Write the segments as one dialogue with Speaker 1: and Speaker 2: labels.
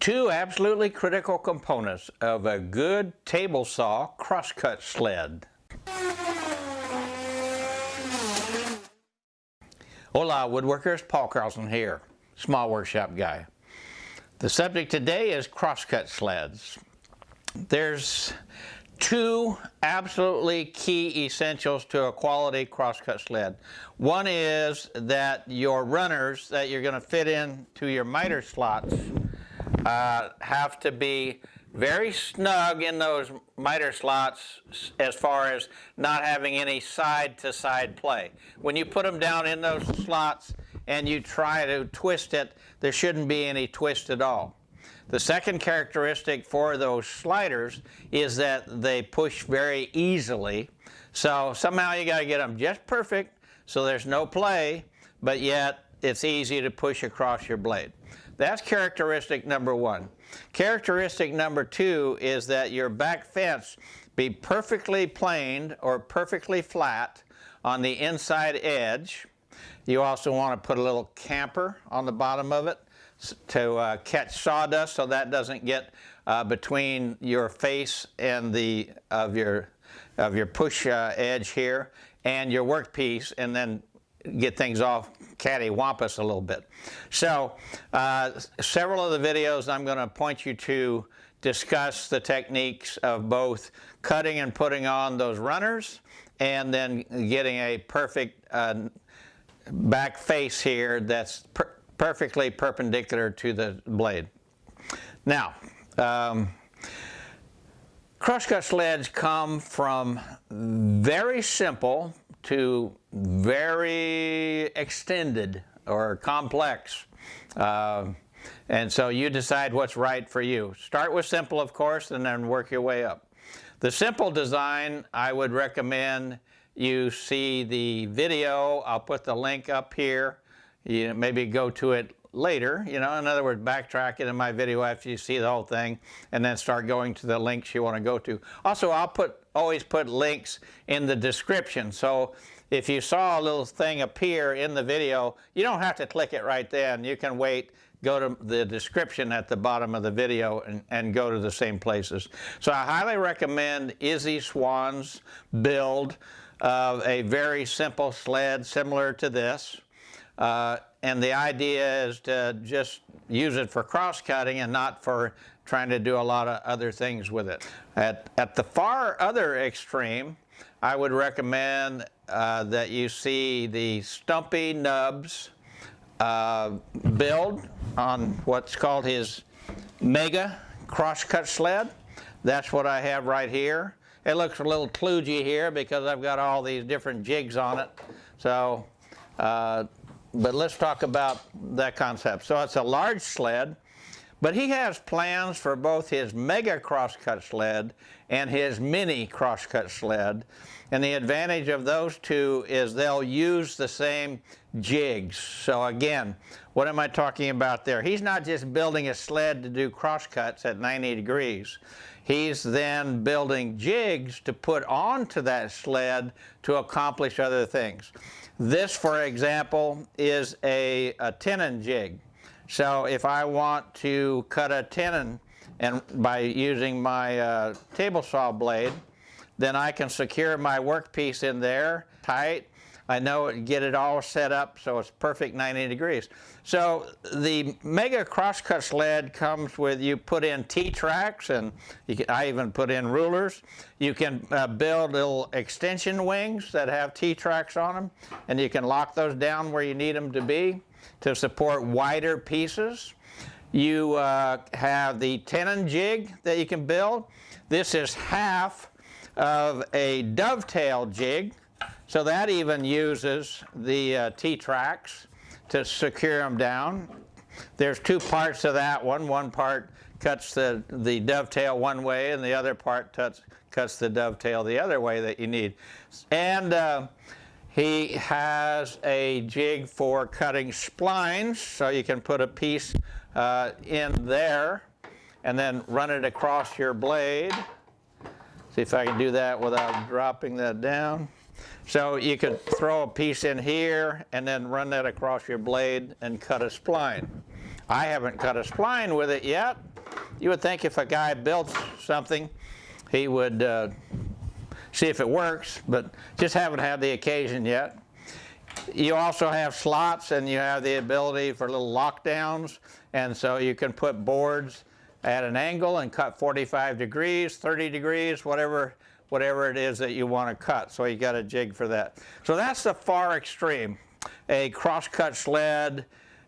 Speaker 1: Two absolutely critical components of a good table saw crosscut sled. Hola woodworkers, Paul Carlson here, small workshop guy. The subject today is crosscut sleds. There's two absolutely key essentials to a quality crosscut sled. One is that your runners that you're going to fit into your miter slots uh, have to be very snug in those miter slots as far as not having any side-to-side -side play. When you put them down in those slots and you try to twist it, there shouldn't be any twist at all. The second characteristic for those sliders is that they push very easily. So somehow you got to get them just perfect so there's no play, but yet it's easy to push across your blade. That's characteristic number one. Characteristic number two is that your back fence be perfectly planed or perfectly flat on the inside edge. You also want to put a little chamfer on the bottom of it to uh, catch sawdust so that doesn't get uh, between your face and the of your of your push uh, edge here and your workpiece and then get things off cattywampus a little bit. So uh, several of the videos I'm going to point you to discuss the techniques of both cutting and putting on those runners and then getting a perfect uh, back face here that's per perfectly perpendicular to the blade. Now, um, crosscut sleds come from very simple to very extended or complex. Uh, and so you decide what's right for you. Start with simple, of course, and then work your way up. The simple design, I would recommend you see the video. I'll put the link up here you maybe go to it later, you know, in other words, backtrack it in my video after you see the whole thing and then start going to the links you want to go to. Also, I'll put always put links in the description. So if you saw a little thing appear in the video, you don't have to click it right then. You can wait, go to the description at the bottom of the video and, and go to the same places. So I highly recommend Izzy Swan's build of a very simple sled similar to this. Uh, and the idea is to just use it for cross cutting and not for trying to do a lot of other things with it. At, at the far other extreme, I would recommend uh, that you see the Stumpy Nubs uh, build on what's called his Mega Crosscut Sled. That's what I have right here. It looks a little kludgy here because I've got all these different jigs on it. So uh, but let's talk about that concept. So it's a large sled, but he has plans for both his mega crosscut sled and his mini crosscut sled. And the advantage of those two is they'll use the same jigs. So again, what am I talking about there? He's not just building a sled to do crosscuts at 90 degrees. He's then building jigs to put onto that sled to accomplish other things. This, for example, is a, a tenon jig. So if I want to cut a tenon and by using my uh, table saw blade, then I can secure my workpiece in there tight I know get it all set up so it's perfect 90 degrees. So the Mega Crosscut sled comes with, you put in T-tracks and can, I even put in rulers. You can uh, build little extension wings that have T-tracks on them and you can lock those down where you need them to be to support wider pieces. You uh, have the tenon jig that you can build. This is half of a dovetail jig so that even uses the uh, T-tracks to secure them down. There's two parts to that one. One part cuts the, the dovetail one way and the other part cuts, cuts the dovetail the other way that you need. And uh, he has a jig for cutting splines, so you can put a piece uh, in there and then run it across your blade. See if I can do that without dropping that down. So you could throw a piece in here and then run that across your blade and cut a spline. I haven't cut a spline with it yet, you would think if a guy built something, he would uh, see if it works, but just haven't had the occasion yet. You also have slots and you have the ability for little lockdowns, and so you can put boards at an angle and cut 45 degrees, 30 degrees, whatever whatever it is that you want to cut. So you got a jig for that. So that's the far extreme. A crosscut sled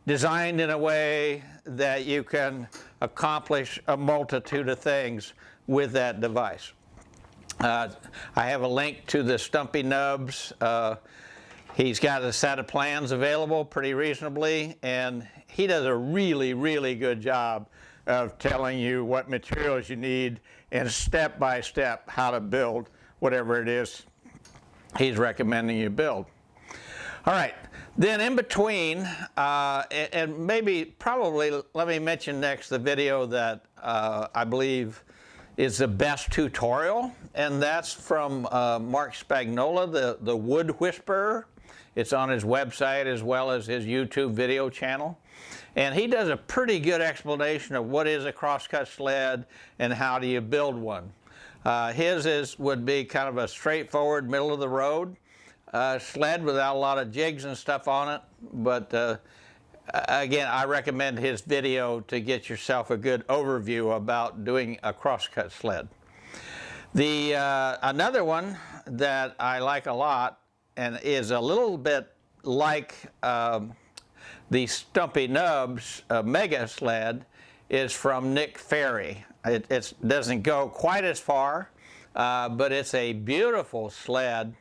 Speaker 1: designed in a way that you can accomplish a multitude of things with that device. Uh, I have a link to the Stumpy Nubs. Uh, he's got a set of plans available pretty reasonably and he does a really, really good job of telling you what materials you need and step by step how to build whatever it is he's recommending you build. All right, then in between, uh, and maybe probably let me mention next the video that uh, I believe is the best tutorial, and that's from uh, Marc Spagnuolo, the, the Wood Whisperer. It's on his website as well as his YouTube video channel. And he does a pretty good explanation of what is a crosscut sled and how do you build one. Uh, his is would be kind of a straightforward middle of the road uh, sled without a lot of jigs and stuff on it. But uh, again, I recommend his video to get yourself a good overview about doing a crosscut sled. The uh, another one that I like a lot and is a little bit like um, the Stumpy Nubs uh, Mega Sled is from Nick Ferry. It doesn't go quite as far, uh, but it's a beautiful sled.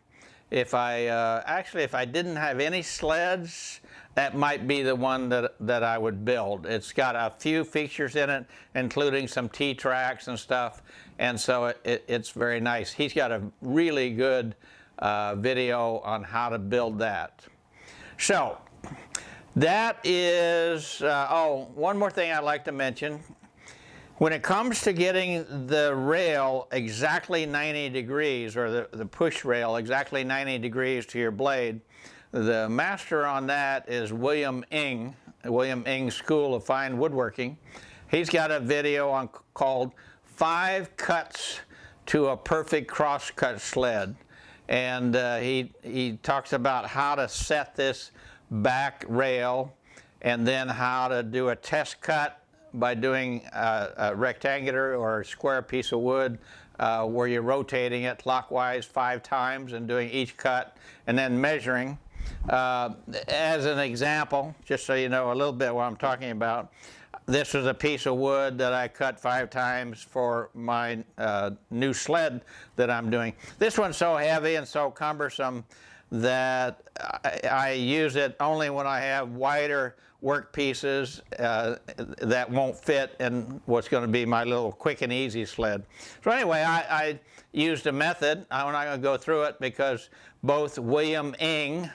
Speaker 1: If I, uh, actually if I didn't have any sleds, that might be the one that, that I would build. It's got a few features in it, including some T-tracks and stuff, and so it, it, it's very nice. He's got a really good uh, video on how to build that. So, that is, uh, oh, one more thing I'd like to mention. When it comes to getting the rail exactly 90 degrees, or the, the push rail exactly 90 degrees to your blade, the master on that is William Ng, William Ng School of Fine Woodworking. He's got a video on called Five Cuts to a Perfect Crosscut Sled. And uh, he, he talks about how to set this back rail and then how to do a test cut by doing a, a rectangular or square piece of wood uh, where you're rotating it clockwise five times and doing each cut and then measuring. Uh, as an example, just so you know a little bit what I'm talking about, this is a piece of wood that I cut five times for my uh, new sled that I'm doing. This one's so heavy and so cumbersome that I, I use it only when I have wider work pieces uh, that won't fit in what's going to be my little quick and easy sled. So anyway, I, I used a method. I'm not going to go through it because both William Ng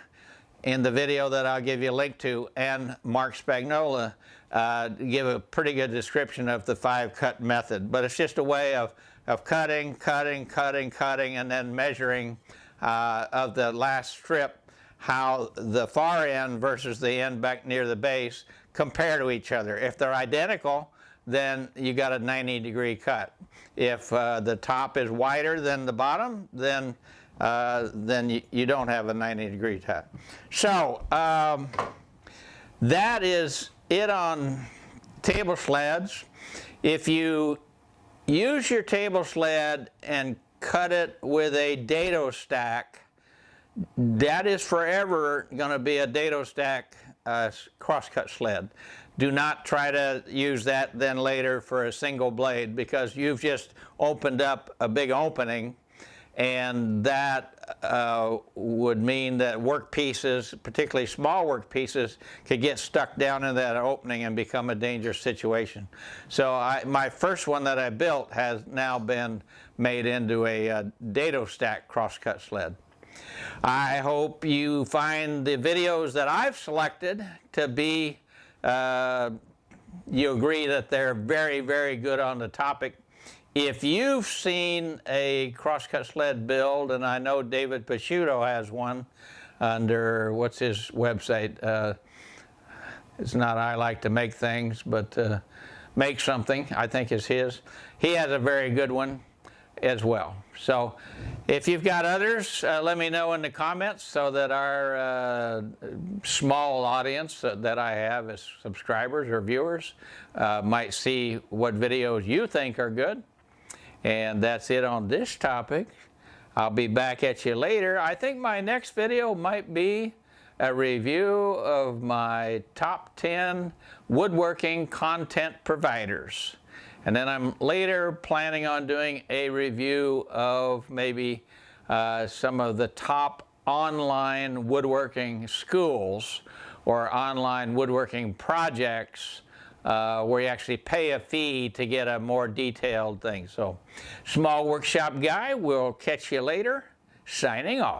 Speaker 1: in the video that I'll give you a link to and Marc Spagnuolo uh, give a pretty good description of the five cut method. But it's just a way of, of cutting, cutting, cutting, cutting, and then measuring uh, of the last strip how the far end versus the end back near the base compare to each other. If they're identical, then you got a 90 degree cut. If uh, the top is wider than the bottom, then uh, then you, you, don't have a 90 degree cut. So um, that is it on table sleds. If you use your table sled and cut it with a dado stack, that is forever going to be a dado stack uh, crosscut sled. Do not try to use that then later for a single blade because you've just opened up a big opening and that uh, would mean that work pieces, particularly small work pieces, could get stuck down in that opening and become a dangerous situation. So I, my first one that I built has now been made into a, a uh, dado stack crosscut sled. I hope you find the videos that I've selected to be, uh, you agree that they're very, very good on the topic if you've seen a crosscut sled build, and I know David Picciuto has one under, what's his website? Uh, it's not I like to make things, but uh, Make Something, I think is his. He has a very good one as well. So if you've got others, uh, let me know in the comments so that our uh, small audience that- that I have as subscribers or viewers uh, might see what videos you think are good. And that's it on this topic. I'll be back at you later. I think my next video might be a review of my top 10 woodworking content providers. And then I'm later planning on doing a review of maybe uh, some of the top online woodworking schools or online woodworking projects uh, where you actually pay a fee to get a more detailed thing. So, small workshop guy, we'll catch you later. Signing off.